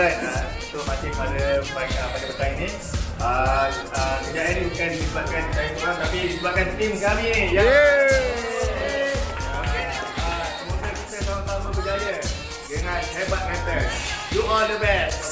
alright uh, pada pagi uh, pada petang ini uh, uh, kejayaan ini bukan disebabkan saya seorang tapi disebabkan tim kami ya. Yeah. Okay. Uh, semoga kita sama-sama berjaya dengan hebat kata. You all the best.